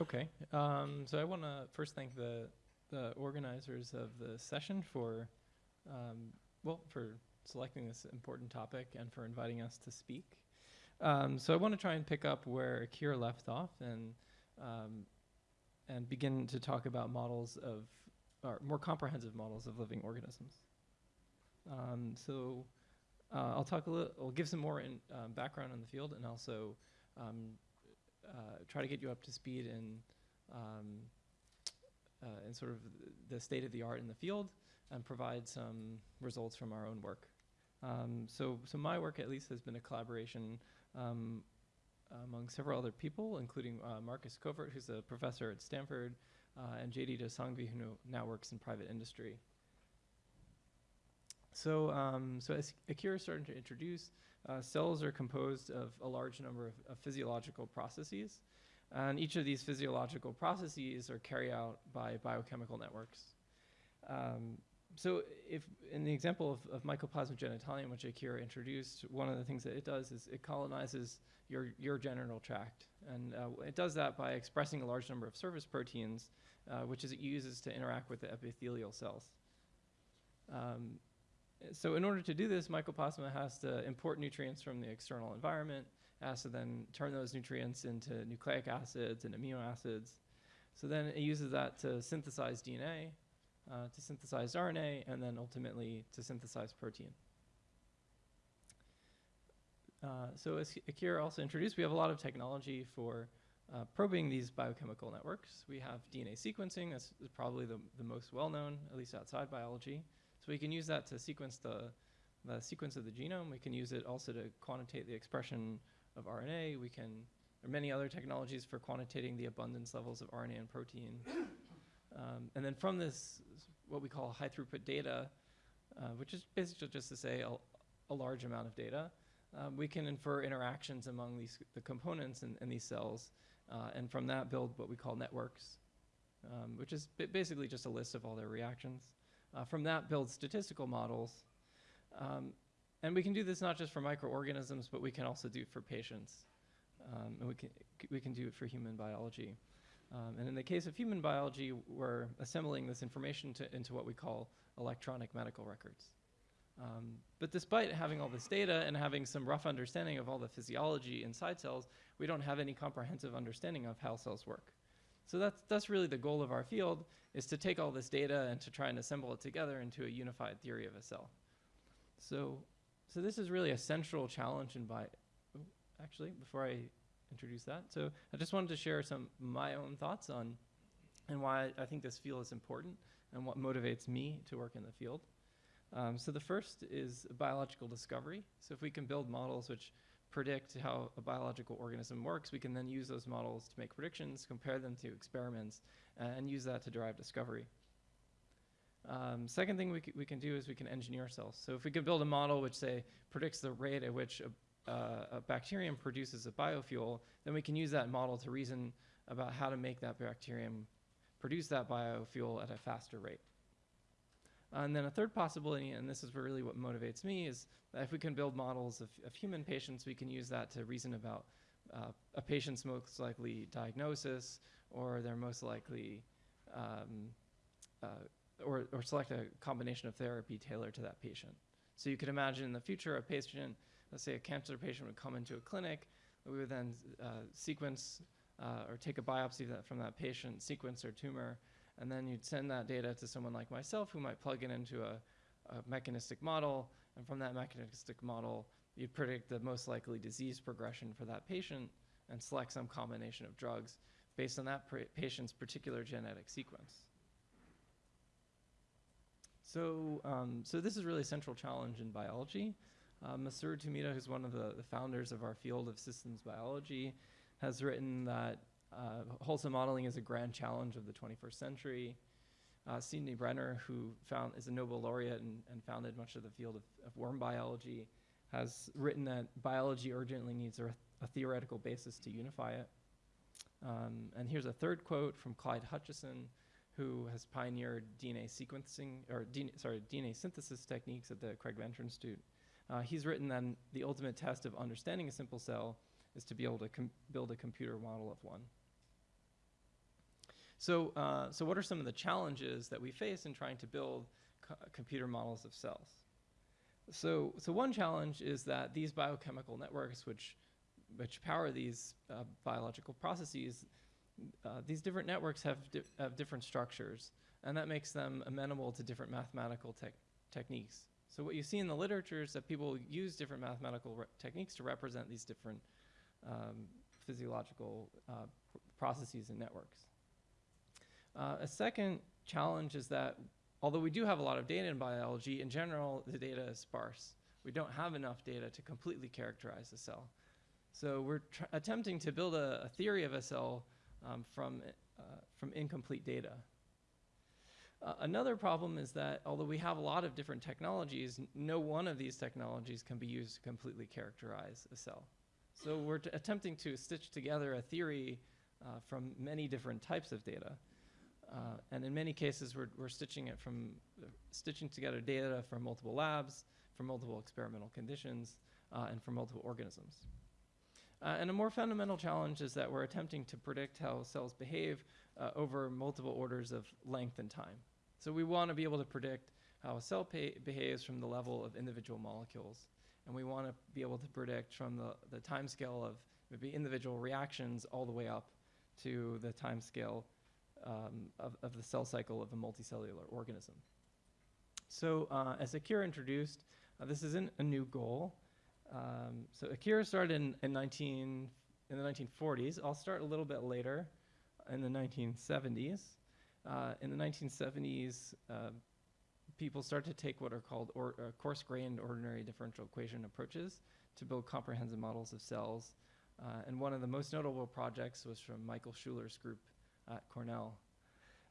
Okay, um, so I want to first thank the, the organizers of the session for, um, well, for selecting this important topic and for inviting us to speak. Um, so I want to try and pick up where Akira left off and, um, and begin to talk about models of, or more comprehensive models of living organisms. Um, so uh, I'll talk a little, I'll give some more in, um, background on the field and also uh, try to get you up to speed in, um, uh, in sort of the state of the art in the field and provide some results from our own work. Um, so, so my work at least has been a collaboration um, among several other people, including uh, Marcus Covert, who's a professor at Stanford, uh, and JD Dosangvi, who now works in private industry. So, um, so as Akira started to introduce, uh, cells are composed of a large number of, of, physiological processes. And each of these physiological processes are carried out by biochemical networks. Um, so if in the example of, of Mycoplasma genitalium, which Akira introduced, one of the things that it does is it colonizes your, your genital tract. And uh, it does that by expressing a large number of surface proteins, uh, which is it uses to interact with the epithelial cells. Um, so in order to do this, mycoplasma has to import nutrients from the external environment, has to then turn those nutrients into nucleic acids and amino acids. So then it uses that to synthesize DNA, uh, to synthesize RNA, and then ultimately to synthesize protein. Uh, so as Akira also introduced, we have a lot of technology for uh, probing these biochemical networks. We have DNA sequencing, that's probably the, the most well-known, at least outside biology. So we can use that to sequence the, the sequence of the genome. We can use it also to quantitate the expression of RNA. We can, there are many other technologies for quantitating the abundance levels of RNA and protein. Um, and then from this, what we call high throughput data, uh, which is basically just to say a, a large amount of data, um, we can infer interactions among these, the components in, in these cells, uh, and from that build what we call networks, um, which is basically just a list of all their reactions. Uh, from that, build statistical models. Um, and we can do this not just for microorganisms, but we can also do it for patients. Um, and we can, we can do it for human biology. Um, and in the case of human biology, we're assembling this information to, into what we call electronic medical records. Um, but despite having all this data and having some rough understanding of all the physiology inside cells, we don't have any comprehensive understanding of how cells work. So that's, that's really the goal of our field, is to take all this data and to try and assemble it together into a unified theory of a cell. So, so this is really a central challenge in bio, oh, actually, before I introduce that. So I just wanted to share some my own thoughts on and why I think this field is important and what motivates me to work in the field. Um, so the first is biological discovery. So if we can build models which predict how a biological organism works, we can then use those models to make predictions, compare them to experiments, uh, and use that to drive discovery. Um, second thing we, we can do is we can engineer cells. So if we could build a model which, say, predicts the rate at which a, uh, a bacterium produces a biofuel, then we can use that model to reason about how to make that bacterium produce that biofuel at a faster rate. And then a third possibility, and this is really what motivates me, is that if we can build models of, of human patients, we can use that to reason about uh, a patient's most likely diagnosis or their most likely, um, uh, or, or select a combination of therapy tailored to that patient. So you could imagine in the future a patient, let's say a cancer patient would come into a clinic, we would then uh, sequence uh, or take a biopsy that from that patient, sequence their tumor, and then you'd send that data to someone like myself who might plug it into a, a mechanistic model, and from that mechanistic model, you'd predict the most likely disease progression for that patient and select some combination of drugs based on that patient's particular genetic sequence. So, um, so this is really a central challenge in biology. Uh, Masaru Tomita, who's one of the, the founders of our field of systems biology, has written that uh, wholesome modeling is a grand challenge of the 21st century. Uh, Sidney Brenner, who found, is a Nobel laureate and, and founded much of the field of, of, worm biology, has written that biology urgently needs a, a theoretical basis to unify it. Um, and here's a third quote from Clyde Hutchison, who has pioneered DNA sequencing, or DNA, sorry, DNA synthesis techniques at the Craig Venter Institute. Uh, he's written that the ultimate test of understanding a simple cell is to be able to build a computer model of one. So, uh, so what are some of the challenges that we face in trying to build co- computer models of cells? So, so one challenge is that these biochemical networks, which which power these uh, biological processes, uh, these different networks have, di have different structures, and that makes them amenable to different mathematical tech techniques. So what you see in the literature is that people use different mathematical techniques to represent these different um, physiological uh, pr processes and networks. Uh, a second challenge is that although we do have a lot of data in biology, in general, the data is sparse. We don't have enough data to completely characterize the cell. So we're attempting to build a, a, theory of a cell um, from, uh, from incomplete data. Uh, another problem is that although we have a lot of different technologies, no one of these technologies can be used to completely characterize a cell. So we're attempting to stitch together a theory uh, from many different types of data. Uh, and in many cases, we're, we're stitching it from uh, stitching together data from multiple labs, from multiple experimental conditions, uh, and from multiple organisms. Uh, and a more fundamental challenge is that we're attempting to predict how cells behave uh, over multiple orders of length and time. So we want to be able to predict how a cell behaves from the level of individual molecules. And we want to be able to predict from the, the time scale of maybe individual reactions all the way up to the time scale um, of, of the cell cycle of a multicellular organism. So uh, as Akira introduced, uh, this isn't a new goal. Um, so Akira started in, in, 19, in the 1940s. I'll start a little bit later in the 1970s. Uh, in the 1970s, uh, people start to take what are called uh, coarse-grained ordinary differential equation approaches to build comprehensive models of cells. Uh, and one of the most notable projects was from Michael Schuler's group at Cornell.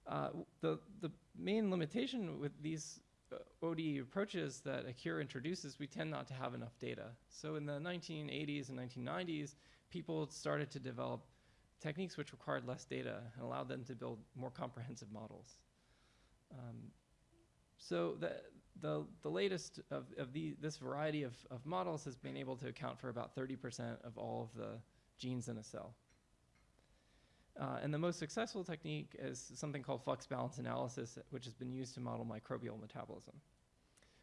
Uh, the, the main limitation with these uh, ODE approaches that Akira introduces, we tend not to have enough data. So in the 1980s and 1990s, people started to develop techniques which required less data and allowed them to build more comprehensive models. Um, so the, the, the latest of, of the, this variety of, of models has been able to account for about 30% of all of the genes in a cell. Uh, and the most successful technique is something called flux balance analysis, which has been used to model microbial metabolism.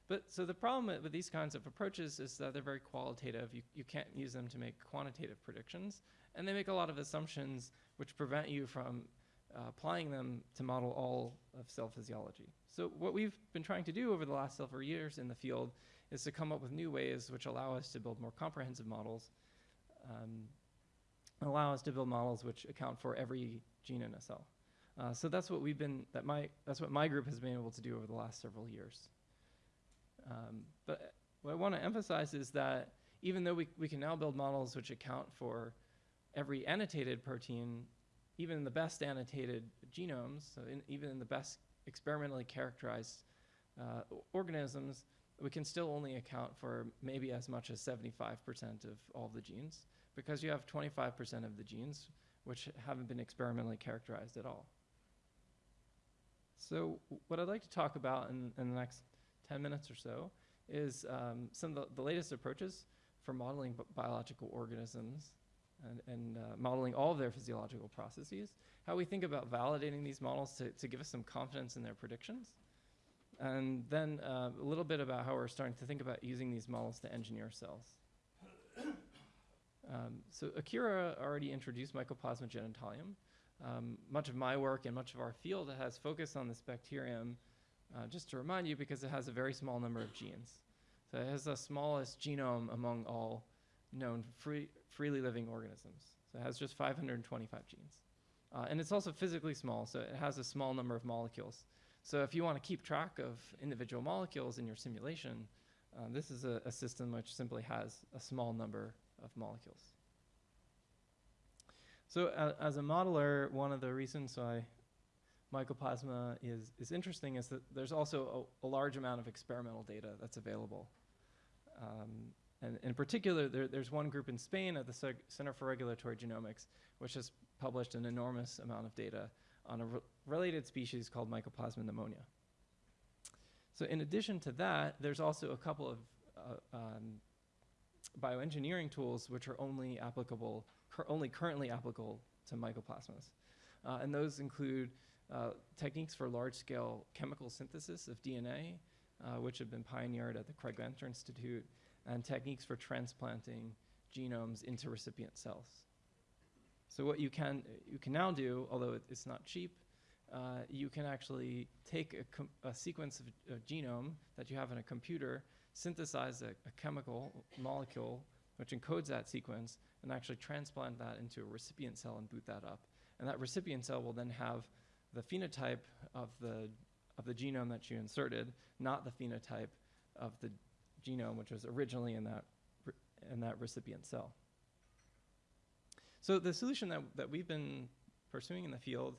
But so the problem with these kinds of approaches is that they're very qualitative. You, you can't use them to make quantitative predictions. And they make a lot of assumptions which prevent you from uh, applying them to model all of cell physiology. So what we've been trying to do over the last several years in the field is to come up with new ways which allow us to build more comprehensive models um, allow us to build models which account for every gene in a cell. Uh, so that's what we've been, that my, that's what my group has been able to do over the last several years. Um, but what I want to emphasize is that even though we, we can now build models which account for every annotated protein, even in the best annotated genomes, so in, even in the best experimentally characterized uh, organisms, we can still only account for maybe as much as 75% of all the genes because you have 25% of the genes which haven't been experimentally characterized at all. So what I'd like to talk about in, in the next 10 minutes or so is um, some of the, the, latest approaches for modeling biological organisms and, and uh, modeling all of their physiological processes, how we think about validating these models to, to give us some confidence in their predictions, and then uh, a little bit about how we're starting to think about using these models to engineer cells. Um, so Akira already introduced Mycoplasma genitalium. Um, much of my work and much of our field has focused on this bacterium, uh, just to remind you, because it has a very small number of genes. So it has the smallest genome among all known free, freely living organisms. So it has just 525 genes. Uh, and it's also physically small, so it has a small number of molecules. So if you want to keep track of individual molecules in your simulation, uh, this is a, a system which simply has a small number of molecules. So uh, as a modeler, one of the reasons why mycoplasma is, is interesting is that there's also a, a large amount of experimental data that's available. Um, and in particular, there, there's one group in Spain at the Center for Regulatory Genomics, which has published an enormous amount of data on a re related species called Mycoplasma pneumonia. So in addition to that, there's also a couple of uh, um, bioengineering tools which are only applicable, cur only currently applicable to mycoplasmas. Uh, and those include uh, techniques for large-scale chemical synthesis of DNA, uh, which have been pioneered at the Craig Venter Institute, and techniques for transplanting genomes into recipient cells. So what you can, you can now do, although it, it's not cheap, uh, you can actually take a, a sequence of a genome that you have in a computer, synthesize a, a chemical molecule which encodes that sequence, and actually transplant that into a recipient cell and boot that up. And that recipient cell will then have the phenotype of the, of the genome that you inserted, not the phenotype of the genome which was originally in that, in that recipient cell. So the solution that, that we've been pursuing in the field,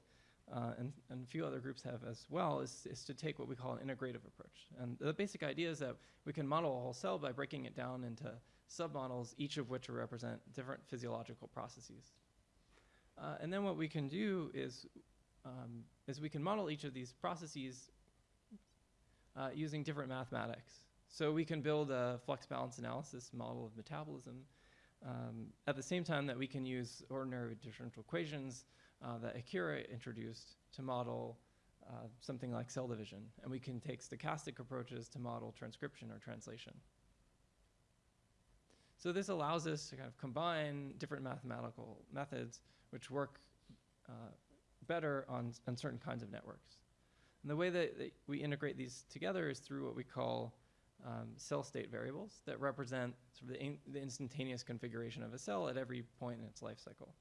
uh, and, and a few other groups have as well, is, is to take what we call an integrative approach. And the basic idea is that we can model a whole cell by breaking it down into submodels, each of which represent different physiological processes. Uh, and then what we can do is, um, is we can model each of these processes uh, using different mathematics. So we can build a flux balance analysis model of metabolism um, at the same time that we can use ordinary differential equations uh, that Akira introduced to model uh, something like cell division. And we can take stochastic approaches to model transcription or translation. So this allows us to kind of combine different mathematical methods which work uh, better on, on certain kinds of networks. And the way that, that, we integrate these together is through what we call um, cell state variables that represent sort of the, in, the, instantaneous configuration of a cell at every point in its life cycle.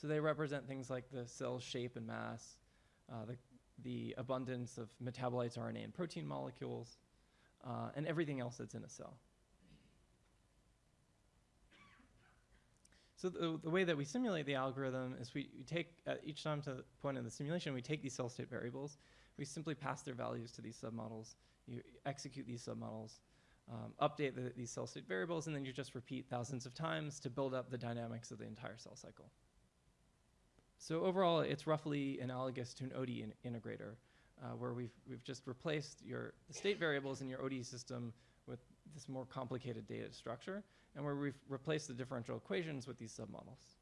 So they represent things like the cell's shape and mass, uh, the, the abundance of metabolites, RNA, and protein molecules, uh, and everything else that's in a cell. So the, the, way that we simulate the algorithm is we, we take, at each time to the point in the simulation, we take these cell state variables, we simply pass their values to these submodels, you execute these submodels, um, update the, these cell state variables, and then you just repeat thousands of times to build up the dynamics of the entire cell cycle. So overall, it's roughly analogous to an ODE in integrator, uh, where we've, we've just replaced your state variables in your ODE system with this more complicated data structure, and where we've replaced the differential equations with these submodels.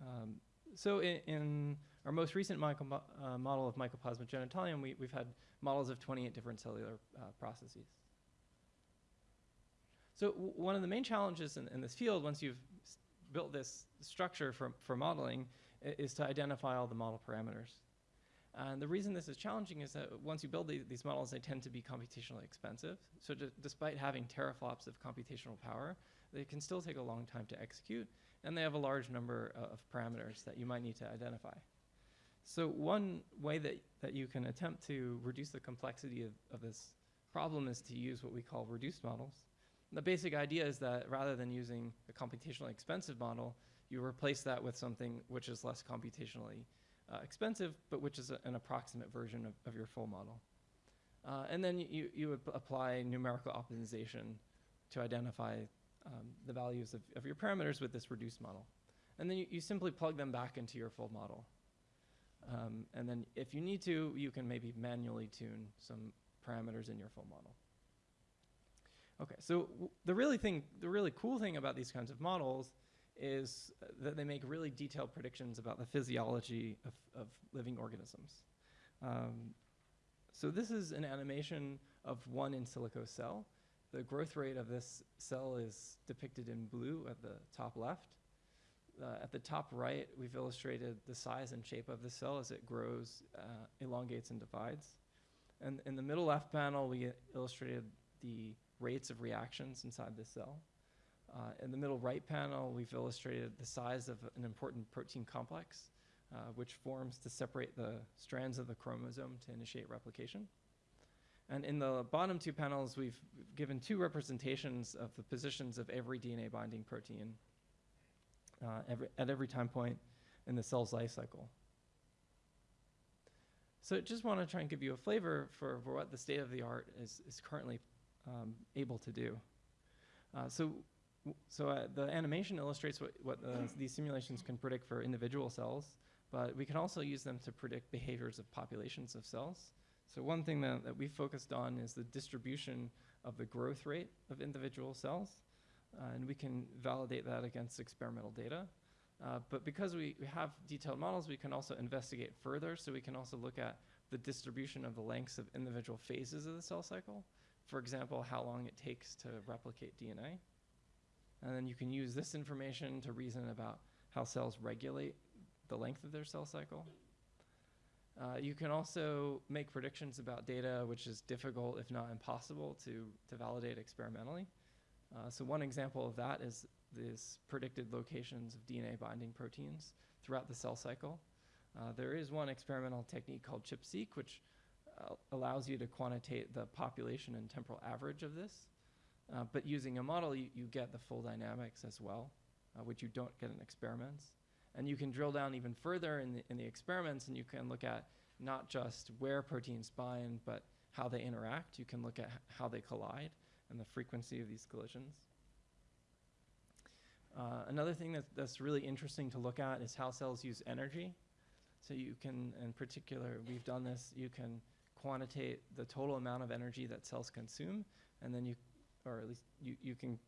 Um, so in, in, our most recent uh, model of mycoplasma genitalium, we, have had models of 28 different cellular uh, processes. So one of the main challenges in, in this field, once you've built this structure for, for modeling, is to identify all the model parameters. And the reason this is challenging is that once you build the, these models, they tend to be computationally expensive. So despite having teraflops of computational power, they can still take a long time to execute, and they have a large number uh, of parameters that you might need to identify. So one way that, that you can attempt to reduce the complexity of, of this problem is to use what we call reduced models. The basic idea is that rather than using a computationally expensive model, you replace that with something which is less computationally uh, expensive, but which is a, an approximate version of, of your full model. Uh, and then you, you would apply numerical optimization to identify um, the values of, of your parameters with this reduced model. And then you, you simply plug them back into your full model. Um, and then if you need to, you can maybe manually tune some parameters in your full model. Okay, so the really thing, the really cool thing about these kinds of models is that they make really detailed predictions about the physiology of, of living organisms. Um, so this is an animation of one in silico cell. The growth rate of this cell is depicted in blue at the top left. Uh, at the top right, we've illustrated the size and shape of the cell as it grows, uh, elongates, and divides. And in the middle left panel, we illustrated the rates of reactions inside the cell. Uh, in the middle right panel, we've illustrated the size of an important protein complex, uh, which forms to separate the strands of the chromosome to initiate replication. And in the bottom two panels, we've given two representations of the positions of every DNA binding protein uh, every, at every time point in the cell's life cycle. So I just want to try and give you a flavor for, for what the state of the art is, is currently um, able to do. Uh, so so uh, the animation illustrates what, what uh, these simulations can predict for individual cells, but we can also use them to predict behaviors of populations of cells. So one thing that, that we focused on is the distribution of the growth rate of individual cells, uh, and we can validate that against experimental data. Uh, but because we, we have detailed models, we can also investigate further. So we can also look at the distribution of the lengths of individual phases of the cell cycle. For example, how long it takes to replicate DNA. And then you can use this information to reason about how cells regulate the length of their cell cycle. Uh, you can also make predictions about data, which is difficult, if not impossible, to, to validate experimentally. Uh, so one example of that is these predicted locations of DNA binding proteins throughout the cell cycle. Uh, there is one experimental technique called ChIP-seq, which allows you to quantitate the population and temporal average of this. Uh, but using a model, you, you get the full dynamics as well, uh, which you don't get in experiments. And you can drill down even further in the, in the experiments and you can look at not just where proteins bind, but how they interact. You can look at how they collide and the frequency of these collisions. Uh, another thing that, that's really interesting to look at is how cells use energy. So you can, in particular, we've done this, you can quantitate the total amount of energy that cells consume, and then you, or at least you, you can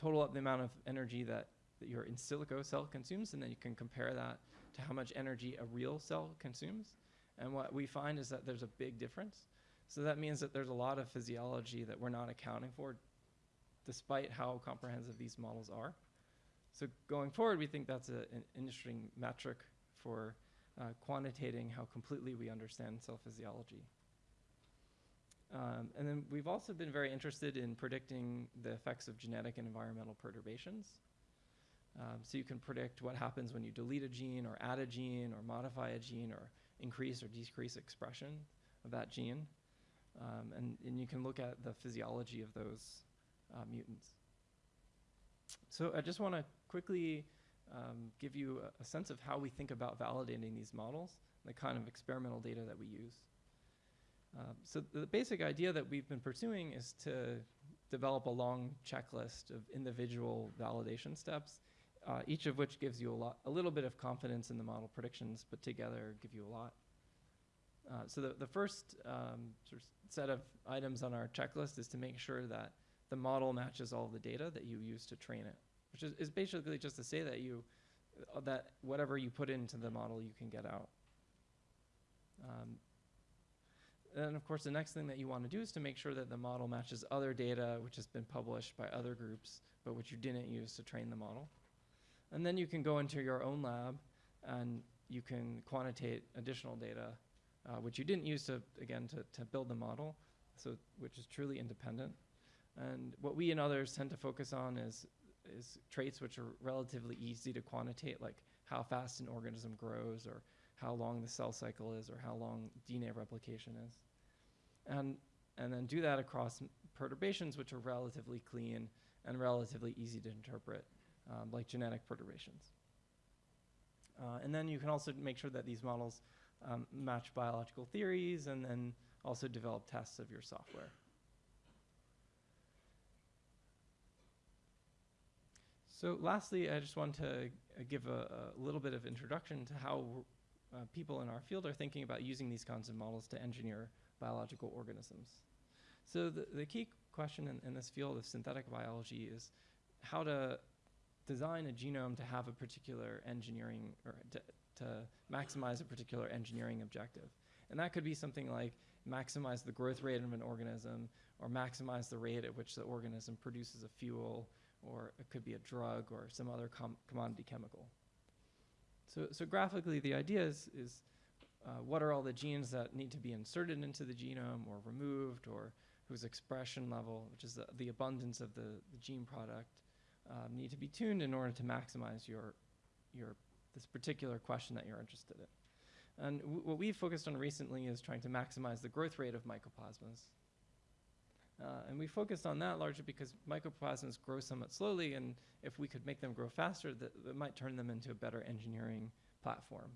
total up the amount of energy that, that your in silico cell consumes, and then you can compare that to how much energy a real cell consumes. And what we find is that there's a big difference. So that means that there's a lot of physiology that we're not accounting for, despite how comprehensive these models are. So going forward, we think that's a, an interesting metric for uh, quantitating how completely we understand cell physiology. Um, and then we've also been very interested in predicting the effects of genetic and environmental perturbations. Um, so you can predict what happens when you delete a gene or add a gene or modify a gene or increase or decrease expression of that gene. Um, and, and you can look at the physiology of those uh, mutants. So I just want to quickly um, give you a, a, sense of how we think about validating these models, the kind of experimental data that we use. Um, so the basic idea that we've been pursuing is to develop a long checklist of individual validation steps, uh, each of which gives you a, lot, a little bit of confidence in the model predictions, but together give you a lot. Uh, so the, the first um, sort of set of items on our checklist is to make sure that the model matches all the data that you use to train it, which is, is basically just to say that you uh, that whatever you put into the model you can get out. Um, and of course, the next thing that you want to do is to make sure that the model matches other data which has been published by other groups, but which you didn't use to train the model. And then you can go into your own lab and you can quantitate additional data uh, which you didn't use to, again, to, to build the model, so which is truly independent. And what we and others tend to focus on is, is traits which are relatively easy to quantitate, like how fast an organism grows or how long the cell cycle is or how long DNA replication is. And, and then do that across perturbations which are relatively clean and relatively easy to interpret, um, like genetic perturbations. Uh, and then you can also make sure that these models um, match biological theories, and then also develop tests of your software. So lastly, I just want to uh, give a, a, little bit of introduction to how uh, people in our field are thinking about using these kinds of models to engineer biological organisms. So the, the key question in, in this field of synthetic biology is how to design a genome to have a particular engineering or to maximize a particular engineering objective. And that could be something like maximize the growth rate of an organism or maximize the rate at which the organism produces a fuel or it could be a drug or some other com commodity chemical. So, so graphically, the idea is, is uh, what are all the genes that need to be inserted into the genome or removed or whose expression level, which is the, the abundance of the, the gene product, um, need to be tuned in order to maximize your, your this particular question that you're interested in. And what we've focused on recently is trying to maximize the growth rate of mycoplasmas. Uh, and we focused on that largely because mycoplasmas grow somewhat slowly, and if we could make them grow faster, that, that might turn them into a better engineering platform.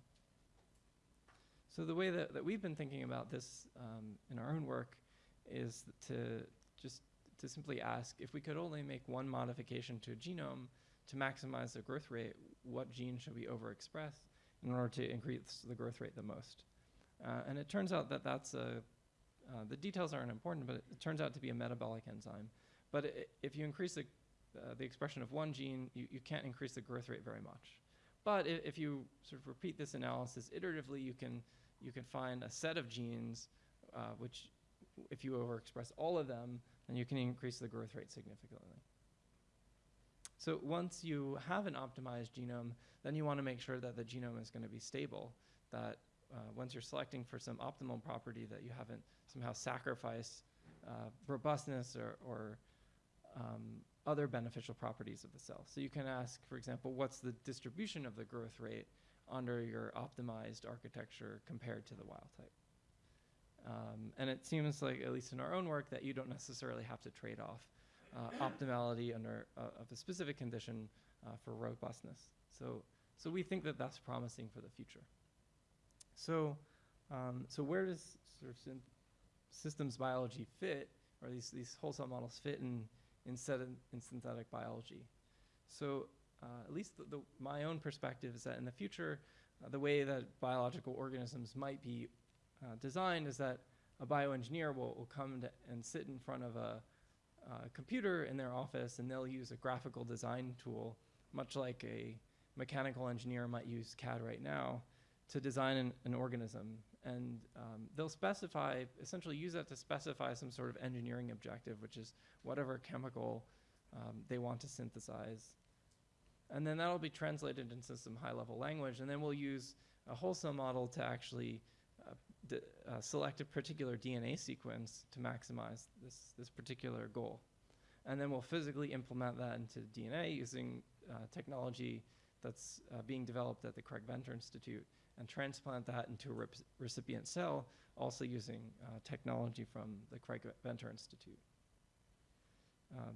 So the way that, that we've been thinking about this um, in our own work is to just to simply ask if we could only make one modification to a genome to maximize the growth rate, what gene should we overexpress in order to increase the growth rate the most? Uh, and it turns out that that's a, uh, the details aren't important, but it, it, turns out to be a metabolic enzyme. But if you increase the, uh, the expression of one gene, you, you can't increase the growth rate very much. but if, if you sort of repeat this analysis iteratively, you can, you can find a set of genes uh, which, if you overexpress all of them, then you can increase the growth rate significantly. So once you have an optimized genome, then you want to make sure that the genome is going to be stable, that uh, once you're selecting for some optimal property that you haven't somehow sacrificed uh, robustness or, or um, other beneficial properties of the cell. So you can ask, for example, what's the distribution of the growth rate under your optimized architecture compared to the wild type? Um, and it seems like, at least in our own work, that you don't necessarily have to trade off uh, optimality under uh, of a specific condition uh, for robustness. So, so we think that that's promising for the future. So, um, so where does sort of systems biology fit, or these, these whole cell models fit in, in, in synthetic biology? So uh, at least the, the, my own perspective is that in the future, uh, the way that biological organisms might be uh, designed is that a bioengineer will, will come and sit in front of a, computer in their office and they'll use a graphical design tool, much like a mechanical engineer might use CAD right now, to design an, an organism. And um, they'll specify, essentially use that to specify some sort of engineering objective, which is whatever chemical um, they want to synthesize. And then that'll be translated into some high level language. And then we'll use a whole cell model to actually uh, uh, select a particular DNA sequence to maximize this, this particular goal. And then we'll physically implement that into DNA using uh, technology that's uh, being developed at the Craig Venter Institute and transplant that into a recipient cell, also using uh, technology from the Craig Venter Institute. Um,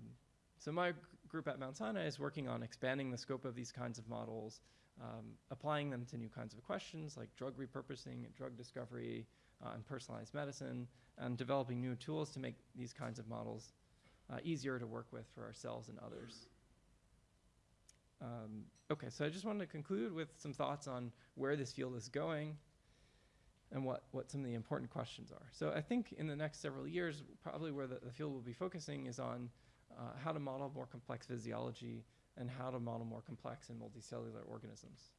so my group at Mount Sinai is working on expanding the scope of these kinds of models, um, applying them to new kinds of questions like drug repurposing, drug discovery, uh, and personalized medicine, and developing new tools to make these kinds of models uh, easier to work with for ourselves and others. Um, okay, so I just wanted to conclude with some thoughts on where this field is going and what, what some of the important questions are. So I think in the next several years, probably where the, the field will be focusing is on uh, how to model more complex physiology and how to model more complex and multicellular organisms.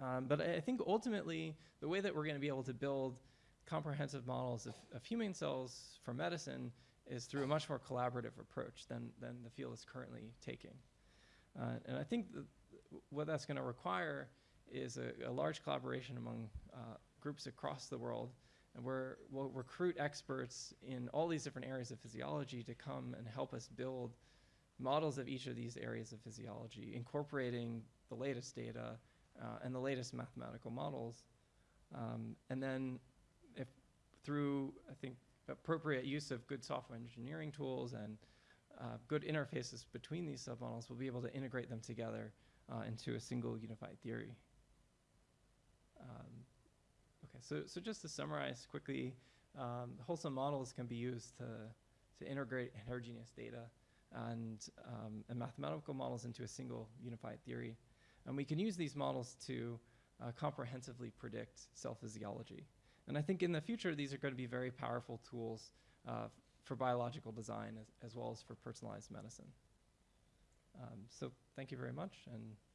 Um, but I, I think ultimately, the way that we're going to be able to build comprehensive models of, of human cells for medicine is through a much more collaborative approach than, than the field is currently taking. Uh, and I think what that's going to require is a, a, large collaboration among uh, groups across the world. And we're, we'll recruit experts in all these different areas of physiology to come and help us build models of each of these areas of physiology, incorporating the latest data uh, and the latest mathematical models. Um, and then if through, I think, appropriate use of good software engineering tools and uh, good interfaces between these submodels, we'll be able to integrate them together uh, into a single unified theory. Um, so, so just to summarize quickly, um, whole cell models can be used to, to integrate heterogeneous data and, um, and mathematical models into a single unified theory. And we can use these models to uh, comprehensively predict cell physiology. And I think in the future, these are going to be very powerful tools uh, for biological design as, as well as for personalized medicine. Um, so thank you very much. and.